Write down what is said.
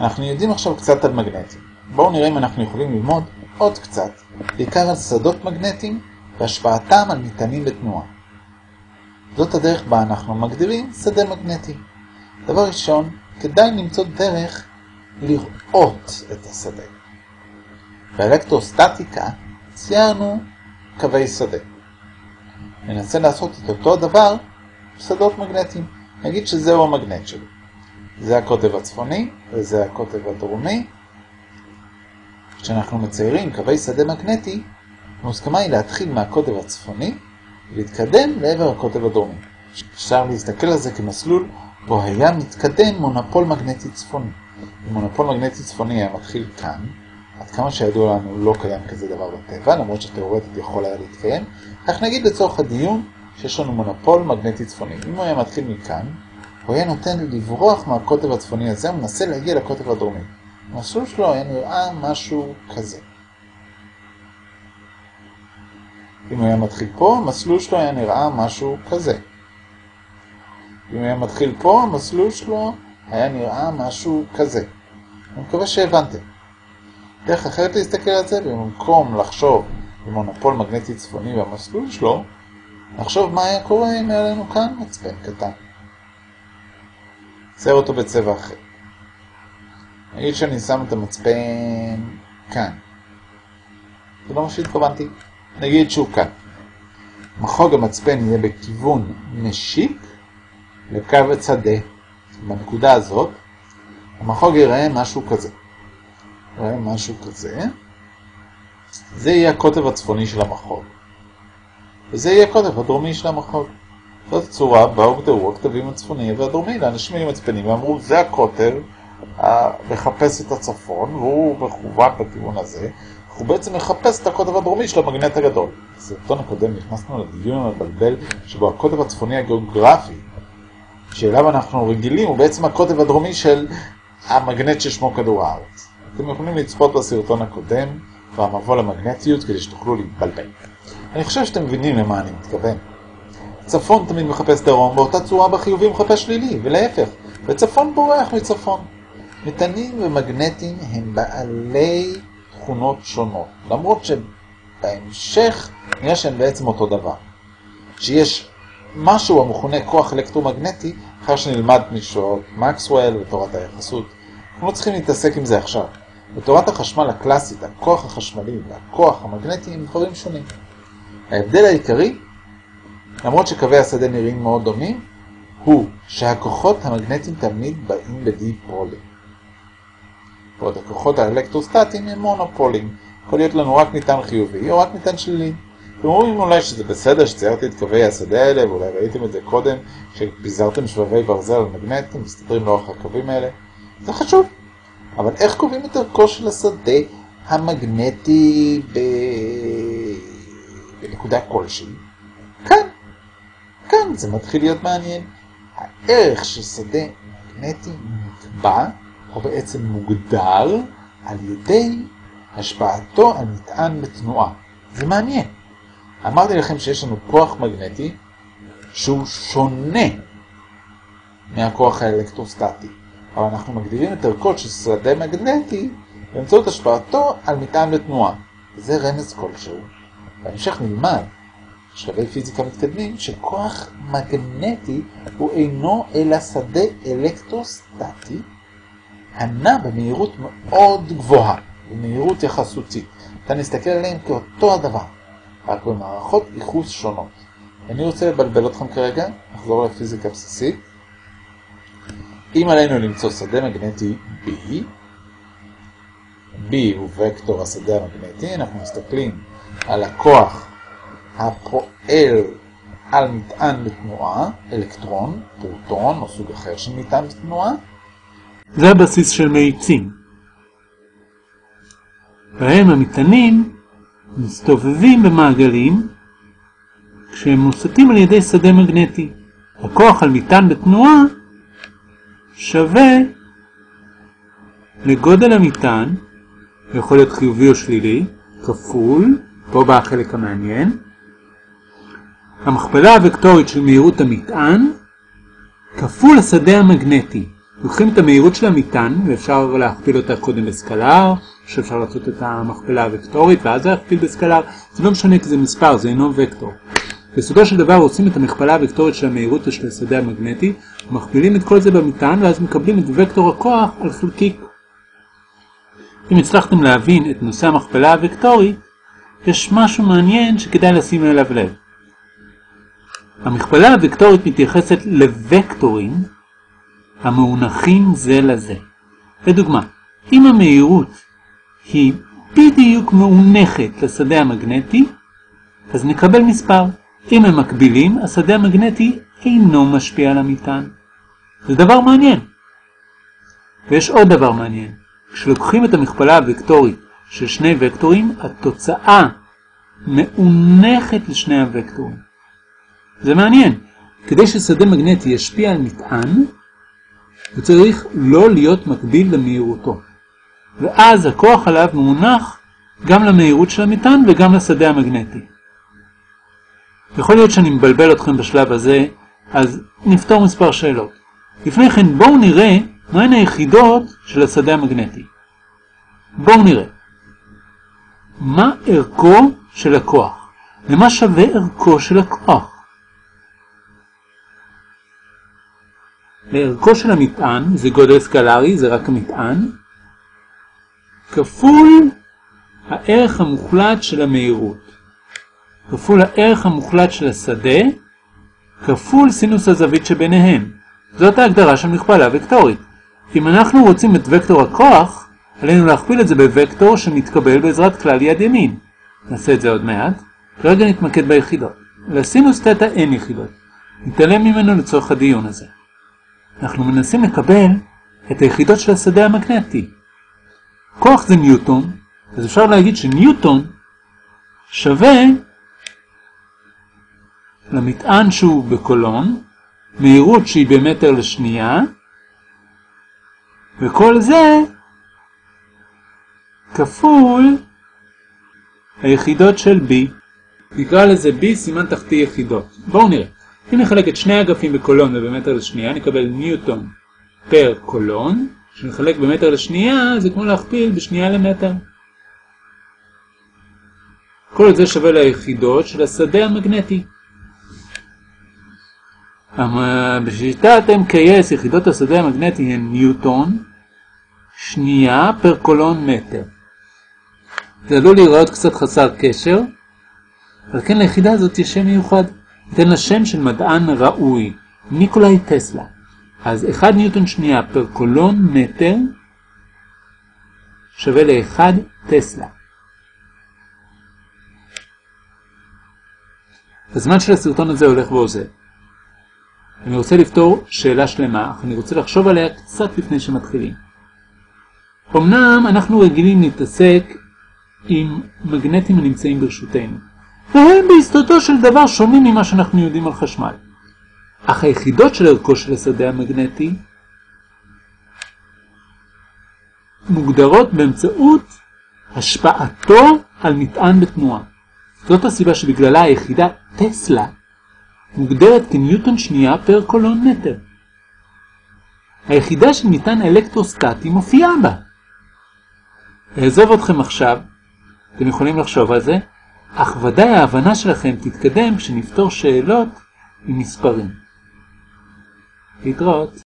אנחנו יודעים עכשיו קצת על מגנטים. בואו נראה אם אנחנו יכולים ללמוד עוד קצת, בעיקר על שדות מגנטיים והשפעתם על מטענים בתנועה. זאת הדרך בה אנחנו מגדירים שדה מגנטי. דבר ראשון, כדאי למצוא דרך לראות את השדה. באלקטרוסטטיקה ציירנו קווי שדה. ננסה לעשות את אותו הדבר בשדות מגנטיים. נגיד שזהו המגנט שלי. זה הקוטב הצפוני וזה הקוטב הדרומי. כשאנחנו מציירים קווי שדה מגנטי, המוסכמה היא להתחיל מהקוטב הצפוני ולהתקדם לעבר הקוטב הדרומי. אפשר להסתכל על זה כמסלול בו היה מתקדם מונופול מגנטי צפוני. אם מונופול מגנטי צפוני היה מתחיל כאן, עד כמה שידוע לנו לא קיים כזה דבר בטבע, למרות שתאורטית יכול היה להתקיים, אך נגיד לצורך הדיון שיש לנו מונופול מגנטי צפוני. אם הוא היה מתחיל מכאן, הוא היה נותן לברוח מהקוטב הצפוני הזה ומנסה להגיע לקוטב הדרומי. המסלול שלו היה נראה משהו כזה. אם הוא היה מתחיל פה, המסלול שלו היה נראה משהו כזה. אם הוא היה מתחיל פה, המסלול שלו היה נראה משהו כזה. אני מקווה שהבנתם. דרך אחרת להסתכל על זה, במקום לחשוב במונופול מגנטי צפוני במסלול שלו, נחשוב מה היה קורה אם היה לנו כאן מצפן קטן. צייר אותו בצבע אחר. נגיד שאני שם את המצפן כאן. זה לא מה שהתכוונתי. נגיד שהוא כאן. מחוג המצפן יהיה בכיוון משיק לקו הצדה. בנקודה הזאת, המחוג ייראה משהו כזה. ייראה משהו כזה. זה יהיה הקוטב הצפוני של המחוג. וזה יהיה הקוטב הדרומי של המחוג. זאת הצורה בה הוגדרו הכתבים הצפוני והדרומי. לאנשים היו מצפנים ואמרו, זה הקוטב מחפש את הצפון, והוא מכוון בכיוון הזה. הוא בעצם מחפש את הקוטב הדרומי של המגנט הגדול. בסרטון הקודם נכנסנו לדיון המבלבל שבו הקוטב הצפוני הגיאוגרפי שאליו אנחנו רגילים הוא בעצם הקוטב הדרומי של המגנט ששמו כדור הארץ. אתם יכולים לצפות בסרטון הקודם והמבוא למגנטיות כדי שתוכלו להתבלבל. אני חושב שאתם מבינים למה אני מתכוון. צפון תמיד מחפש דרום, באותה צורה בחיובי מחפש שלילי, ולהפך, וצפון בורח מצפון. מטענים ומגנטים הם בעלי תכונות שונות, למרות שבהמשך נראה שהם בעצם אותו דבר. שיש משהו המכונה כוח אלקטרומגנטי, אחר שנלמד משעות מקסוול ותורת היחסות. אנחנו לא צריכים להתעסק עם זה עכשיו. בתורת החשמל הקלאסית, הכוח החשמלי והכוח המגנטי הם דברים שונים. ההבדל העיקרי, למרות שקווי השדה נראים מאוד דומים, הוא שהכוחות המגנטיים תמיד באים בדיפולים. ועוד הכוחות האלקטרוסטטיים הם מונופולים. יכול להיות לנו רק ניתן חיובי או רק ניתן שלילי. אתם אומרים אולי שזה בסדר שציירתי את קווי השדה האלה, ואולי ראיתם את זה קודם, שפיזרתם שבבי ברזל על מגנטים, מסתדרים לאורך הקווים האלה. זה חשוב. אבל איך קובעים את ערכו של השדה המגנטי ב... בנקודה כלשהי? כאן. זה מתחיל להיות מעניין. הערך של שדה מגנטי נקבע, או בעצם מוגדר, על ידי השפעתו על מטען בתנועה. זה מעניין. אמרתי לכם שיש לנו כוח מגנטי שהוא שונה מהכוח האלקטרוסטטי. אבל אנחנו מגדירים את ערכות של שדה מגנטי באמצעות השפעתו על מטען בתנועה. זה רמז כלשהו. בהמשך נלמד, בשלבי פיזיקה מתקדמים, שכוח מגנטי הוא אינו אלא שדה אלקטרוסטטי הנע במהירות מאוד גבוהה, במהירות יחסותית. אתה נסתכל עליהם כאותו הדבר, רק במערכות ייחוס שונות. אני רוצה לבלבל אתכם כרגע, נחזור לפיזיקה בסיסית. אם עלינו למצוא שדה מגנטי B, B הוא וקטור השדה המגנטי, אנחנו מסתכלים על הכוח הפועל על מטען בתנועה, אלקטרון, פרוטון או סוג אחר של מטען בתנועה. זה הבסיס של מאיצים. בהם המטענים מסתובבים במעגלים כשהם מוסטים על ידי שדה מגנטי. הכוח על מטען בתנועה שווה לגודל המטען, יכול להיות חיובי או שלילי, כפול, פה בא החלק המעניין, המכפלה הוקטורית של מהירות המטען, כפול השדה המגנטי. לוקחים את המהירות של המטען, ואפשר להכפיל אותה קודם בסקלר, שאפשר לעשות את המכפלה הוקטורית ואז להכפיל בסקלר, זה לא משנה כי זה מספר, זה אינו וקטור. בסופו של דבר עושים את המכפלה הוקטורית של המהירות של השדה המגנטי, מכפילים את כל זה במטען ואז מקבלים את וקטור הכוח על חלקיק. אם הצלחתם להבין את נושא המכפלה הוקטורית, יש משהו מעניין שכדאי לשים אליו לב. המכפלה הוקטורית מתייחסת לוקטורים המאונחים זה לזה. לדוגמה, אם המהירות היא בדיוק מאונחת לשדה המגנטי, אז נקבל מספר. אם הם מקבילים, השדה המגנטי אינו משפיע על המטען. זה דבר מעניין. ויש עוד דבר מעניין. כשלוקחים את המכפלה הוקטורית של שני וקטורים, התוצאה מאונחת לשני הוקטורים. זה מעניין. כדי ששדה מגנטי ישפיע על מטען, הוא צריך לא להיות מקביל למהירותו. ואז הכוח עליו מונח גם למהירות של המטען וגם לשדה המגנטי. יכול להיות שאני מבלבל אתכם בשלב הזה, אז נפתור מספר שאלות. לפני כן בואו נראה מהן היחידות של השדה המגנטי. בואו נראה. מה ערכו של הכוח? ומה שווה ערכו של הכוח? לערכו של המטען, זה גודל סקלרי, זה רק המטען, כפול הערך המוחלט של המהירות, כפול הערך המוחלט של השדה, כפול סינוס הזווית שביניהם. זאת ההגדרה של מכפלה וקטורית. אם אנחנו רוצים את וקטור הכוח, עלינו להכפיל את זה בוקטור שמתקבל בעזרת כלל יד ימין. נעשה את זה עוד מעט. כרגע נתמקד ביחידות. לסינוס תטא אין יחידות. נתעלם ממנו לצורך הדיון הזה. אנחנו מנסים לקבל את היחידות של השדה המגנטי. כוח זה ניוטון, אז אפשר להגיד שניוטון שווה למטען שהוא בקולון, מהירות שהיא במטר לשנייה, וכל זה כפול היחידות של B. נקרא לזה B סימן תחתי יחידות. בואו נראה. אם נחלק את שני אגפים בקולון ובמטר לשנייה, נקבל ניוטון פר קולון, שנחלק במטר לשנייה זה כמו להכפיל בשנייה למטר. כל זה שווה ליחידות של השדה המגנטי. בשיטת MKS יחידות השדה המגנטי הן ניוטון, שנייה פר קולון מטר. זה עלול להיראות קצת חסר קשר, אבל כן ליחידה הזאת יש שם מיוחד. ניתן לה שם של מדען ראוי, ניקולאי טסלה. אז 1 ניוטון שנייה פר קולון מטר שווה ל-1 טסלה. הזמן של הסרטון הזה הולך ועוזר. אני רוצה לפתור שאלה שלמה, אך אני רוצה לחשוב עליה קצת לפני שמתחילים. אמנם אנחנו רגילים להתעסק עם מגנטים הנמצאים ברשותנו, והם בהסתתו של דבר שונים ממה שאנחנו יודעים על חשמל. אך היחידות של ערכו של השדה המגנטי מוגדרות באמצעות השפעתו על מטען בתנועה. זאת הסיבה שבגללה היחידה טסלה מוגדרת כניוטון שנייה פר קולון מטר. היחידה של מטען אלקטרוסטטי מופיעה בה. אעזוב אתכם עכשיו, אתם יכולים לחשוב על זה, אך ודאי ההבנה שלכם תתקדם כשנפתור שאלות עם מספרים. להתראות.